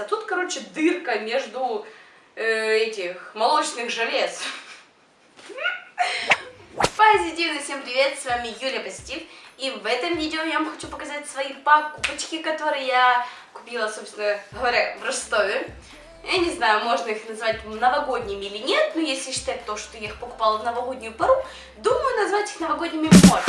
А тут, короче, дырка между э, этих молочных желез. Позитивно всем привет, с вами Юлия Позитив. И в этом видео я вам хочу показать свои покупочки, которые я купила, собственно говоря, в Ростове. Я не знаю, можно их назвать новогодними или нет, но если считать то, что я их покупала в новогоднюю пару, думаю, назвать их новогодними можно.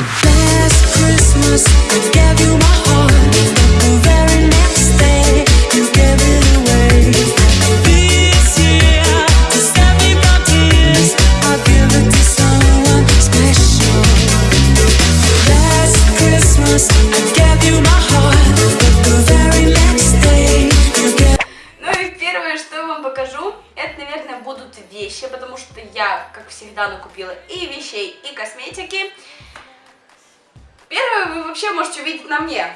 Накупила и вещей, и косметики. Первое вы вообще можете увидеть на мне.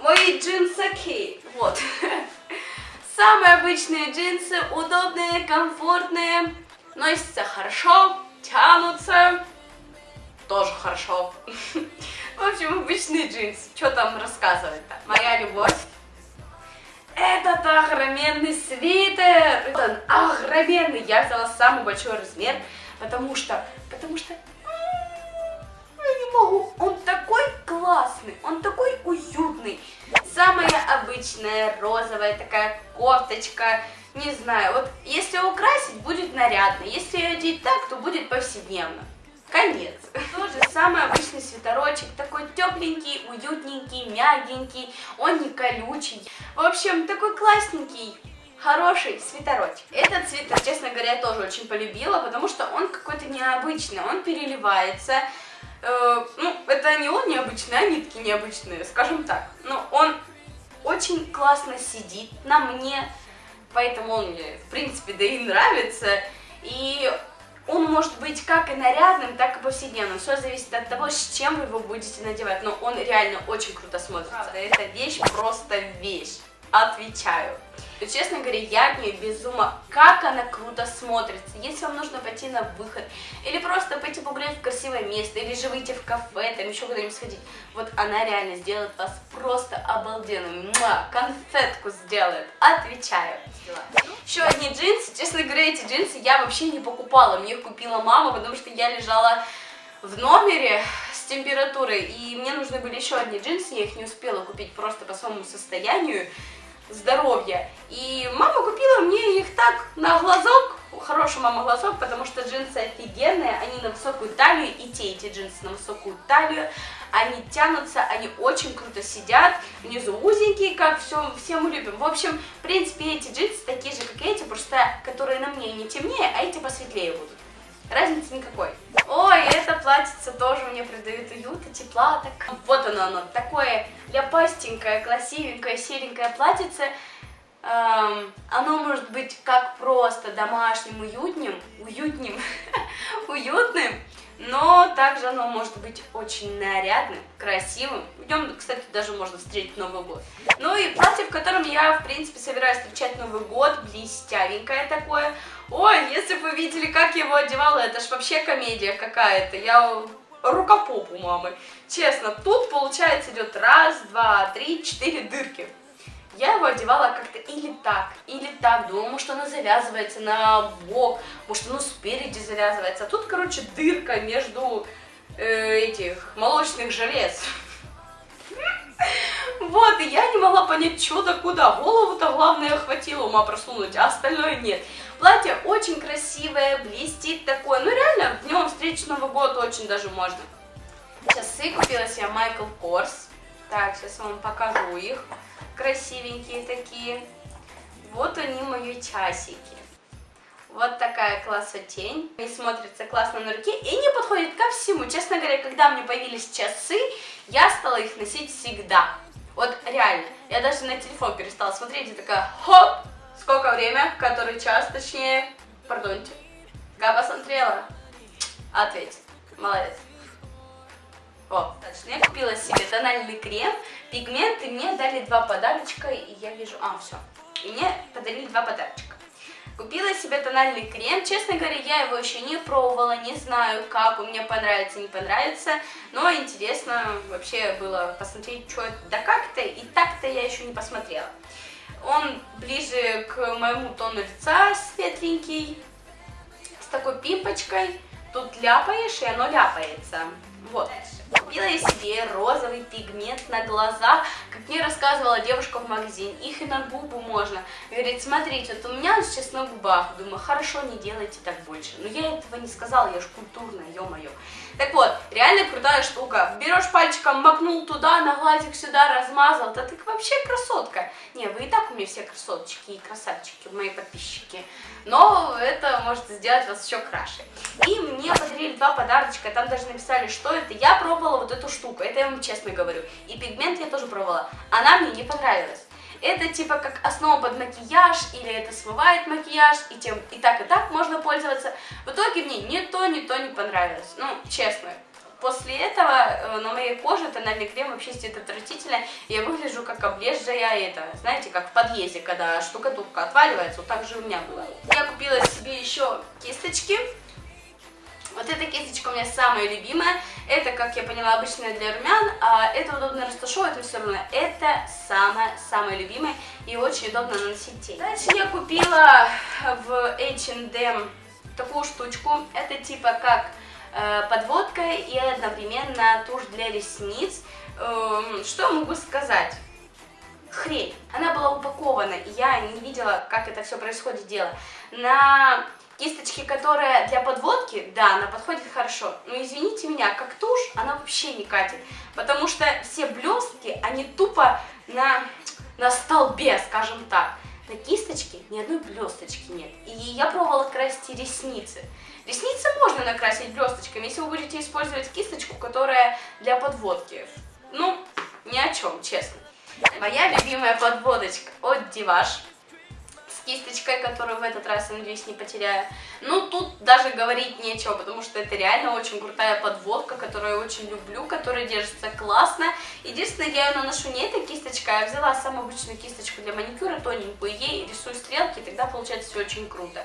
Мои джинсаки. Вот. Самые обычные джинсы, удобные, комфортные, носятся хорошо, тянутся тоже хорошо. В общем, обычные джинсы. Что там рассказывать-то? Моя любовь. Этот огроменный свитер! Он огроменный! Я взяла самый большой размер, потому что... Потому что... Я не могу. Он такой классный, он такой уютный. Самая обычная розовая такая кофточка. Не знаю, вот если украсить, будет нарядно. Если ее одеть так, то будет повседневно. Конец. Тоже самый обычный свитерочек, такой тепленький, уютненький, мягенький, он не колючий. В общем, такой классненький, хороший свитерочек. Этот свитер, честно говоря, я тоже очень полюбила, потому что он какой-то необычный, он переливается. Э, ну, это не он необычный, а нитки необычные, скажем так. Но он очень классно сидит на мне, поэтому он мне, в принципе, да и нравится. И он может быть как и нарядным, так и повседневным. Все зависит от того, с чем вы его будете надевать. Но он реально очень круто смотрится. Правда, эта вещь просто вещь. Отвечаю. И, честно говоря, я от нее без ума. Как она круто смотрится. Если вам нужно пойти на выход, или просто пойти погулять в красивое место, или же выйти в кафе, там еще куда-нибудь сходить, вот она реально сделает вас просто обалденным. Муа, конфетку сделает. Отвечаю. Еще одни джинсы. Честно говоря, эти джинсы я вообще не покупала. Мне их купила мама, потому что я лежала в номере с температурой, и мне нужны были еще одни джинсы, я их не успела купить просто по своему состоянию здоровья. И мама купила мне их так на глазок, хороший мама глазок, потому что джинсы офигенные, они на высокую талию, и те эти джинсы на высокую талию, они тянутся, они очень круто сидят, внизу узенькие, как все, все мы любим. В общем, в принципе, эти джинсы такие же, как эти, просто которые на мне не темнее, а эти посветлее будут. Разницы никакой. Ой, это платьице тоже мне придает уют и тепла. Так. Вот оно, оно, такое ляпастенькое, красивенькое, серенькое платьице. Эм, оно может быть как просто домашним, уютным, уютным, уютным, но также оно может быть очень нарядным, красивым. В нем, кстати, даже можно встретить Новый год. Ну и платье, в котором я, в принципе, собираюсь встречать Новый год, блестявенькое такое. Ой, если бы вы видели, как я его одевала, это ж вообще комедия какая-то. Я рукопоп у мамы. Честно, тут, получается, идет раз, два, три, четыре дырки. Я его одевала как-то или так, или так. Думала, может, оно завязывается на бок, может, оно спереди завязывается. А тут, короче, дырка между э, этих молочных желез. Вот, и я не могла понять, что да куда. Голову-то главное хватило ума просунуть, а остальное нет. Платье очень красивое, блестит такое. Ну, реально, в нем встретить Новый год очень даже можно. Часы купила себе Майкл Корс. Так, сейчас вам покажу их красивенькие такие. Вот они мои часики. Вот такая классотень. Они смотрятся классно на руке и не подходят ко всему. Честно говоря, когда мне появились часы, я стала их носить всегда. Вот реально. Я даже на телефон перестала смотреть и такая, хоп, сколько время, который час, точнее, пардонте. Я посмотрела. Ответь. Молодец. О, точно, я купила себе тональный крем, пигменты, мне дали два подарочка, и я вижу, а, все, и мне подарили два подарочка. Купила себе тональный крем, честно говоря, я его еще не пробовала, не знаю, как, он мне понравится, не понравится, но интересно вообще было посмотреть, что это, да как-то, и так-то я еще не посмотрела. Он ближе к моему тону лица, светленький, с такой пимпочкой. Тут ляпаешь, и оно ляпается. Вот. Купила я себе розовый пигмент на глазах, как мне рассказывала девушка в магазине, их и на губу можно. Говорит, смотрите, вот у меня он сейчас на губах. Думаю, хорошо, не делайте так больше. Но я этого не сказала, я ж культурная, ё-моё. Так вот, реально крутая штука. Берешь пальчиком, макнул туда, на глазик сюда, размазал. Да ты вообще красотка. Не, вы и так у меня все красоточки и красавчики, мои подписчики. Но это может сделать вас еще краше. И мне подарили два подарочка, там даже написали, что это. Я пробовала вот эту штуку, это я вам честно говорю. И пигмент я тоже пробовала. Она мне не понравилась. Это типа как основа под макияж, или это смывает макияж, и, тем, и так, и так можно пользоваться. В итоге мне ни то, ни то не понравилось. Ну, честно. После этого э, на моей коже тональный крем вообще сидит отвратительно, я выгляжу как облезжая это, знаете, как в подъезде, когда штукатурка отваливается, вот так же у меня было. Я купила себе еще кисточки, вот эта кисточка у меня самая любимая. Это, как я поняла, обычная для румян. А это удобно растушевывать, но все равно это самая-самая любимая и очень удобно наносить тень. Дальше я купила в H&M такую штучку. Это типа как э, подводка и одновременно тушь для ресниц. Э, что могу сказать? Хрень. Она была упакована, я не видела, как это все происходит дело. На Кисточки, которая для подводки, да, она подходит хорошо. Но извините меня, как тушь, она вообще не катит. Потому что все блестки, они тупо на, на столбе, скажем так. На кисточке ни одной блесточки нет. И я пробовала красить ресницы. Ресницы можно накрасить блесточками, если вы будете использовать кисточку, которая для подводки. Ну, ни о чем, честно. Моя любимая подводочка от Диваш кисточкой, которую в этот раз, я надеюсь, не потеряю. Ну, тут даже говорить нечего, потому что это реально очень крутая подводка, которую я очень люблю, которая держится классно. Единственное, я ее наношу не этой кисточкой, а взяла самую обычную кисточку для маникюра, тоненькую, ей рисую стрелки, и тогда получается все очень круто.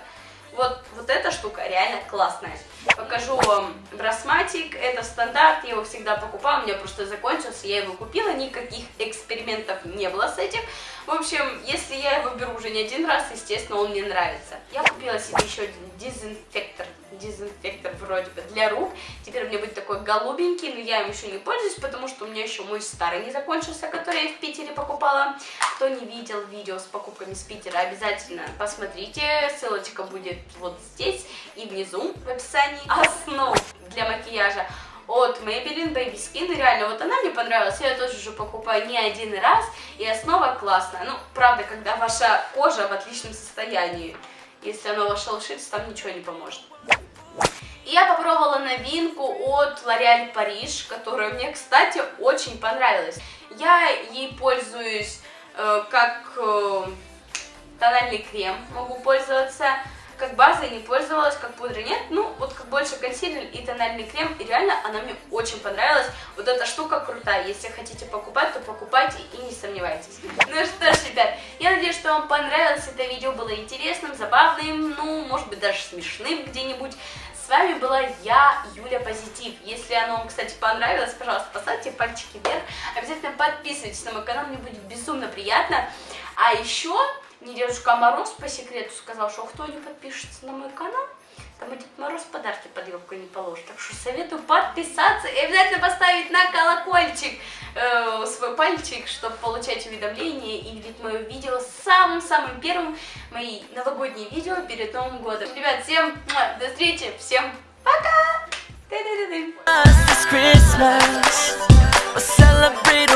Вот, вот эта штука реально классная. Покажу вам брасматик, это стандарт, я его всегда покупаю, у меня просто закончился, я его купила, никаких экспериментов не было с этим. В общем, если я его беру уже не один раз, естественно, он мне нравится. Я купила себе еще один дезинфектор, дезинфектор вроде бы для рук. Теперь у меня будет такой голубенький, но я им еще не пользуюсь, потому что у меня еще мой старый не закончился, который я в Питере покупала. Кто не видел видео с покупками с Питера, обязательно посмотрите, ссылочка будет вот здесь и внизу в описании. Основ для макияжа от Maybelline Baby Skin. реально, вот она мне понравилась, я ее тоже уже покупаю не один раз, и основа классная. Ну, правда, когда ваша кожа в отличном состоянии, если она ваша лошадь, там ничего не поможет. И я попробовала новинку от L'Oreal Paris, которая мне, кстати, очень понравилась. Я ей пользуюсь э, как э, тональный крем, могу пользоваться как базой не пользовалась, как пудры нет. Ну, больше консилер и тональный крем. И реально она мне очень понравилась. Вот эта штука крутая. Если хотите покупать, то покупайте и не сомневайтесь. Ну что ж, ребят, я надеюсь, что вам понравилось это видео. Было интересным, забавным, ну, может быть, даже смешным где-нибудь. С вами была я, Юля Позитив. Если оно вам, кстати, понравилось, пожалуйста, поставьте пальчики вверх. Обязательно подписывайтесь на мой канал, мне будет безумно приятно. А еще мне Дедушка Мороз по секрету сказал, что кто не подпишется на мой канал, Кому Дед Мороз подарки под елку не положит. Так что советую подписаться и обязательно поставить на колокольчик э, свой пальчик, чтобы получать уведомления и видеть мое видео самым-самым первым, мои новогодние видео перед Новым годом. Ребят, всем до встречи, всем пока! This Christmas, we'll celebrate